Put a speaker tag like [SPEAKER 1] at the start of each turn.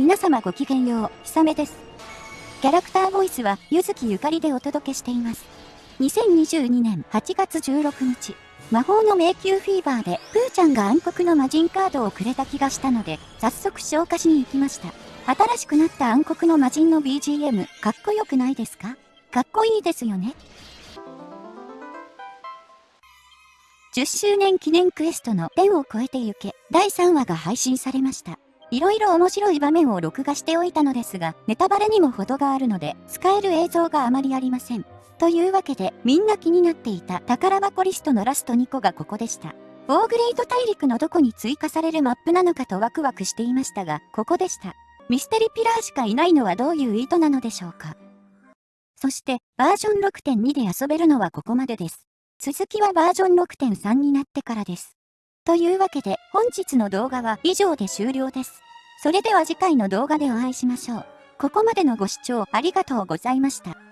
[SPEAKER 1] 皆様ごきげんよう、ひさめです。キャラクターボイスは、ゆずきゆかりでお届けしています。2022年8月16日、魔法の迷宮フィーバーで、プーちゃんが暗黒の魔人カードをくれた気がしたので、早速消化しに行きました。新しくなった暗黒の魔人の BGM、かっこよくないですか？かっこいいですよね。10周年記念クエストの天を超えてゆけ第3話が配信されました。いろいろ面白い場面を録画しておいたのですが、ネタバレにも程があるので、使える映像があまりありません。というわけで、みんな気になっていた宝箱リストのラスト2個がここでした。オーグレイド大陸のどこに追加されるマップなのかとワクワクしていましたが、ここでした。ミステリピラーしかいないのはどういう意図なのでしょうか。そして、バージョン6.2で遊べるのはここまでです。続きはバージョン6.3になってからです。というわけで本日の動画は以上で終了です。それでは次回の動画でお会いしましょう。ここまでのご視聴ありがとうございました。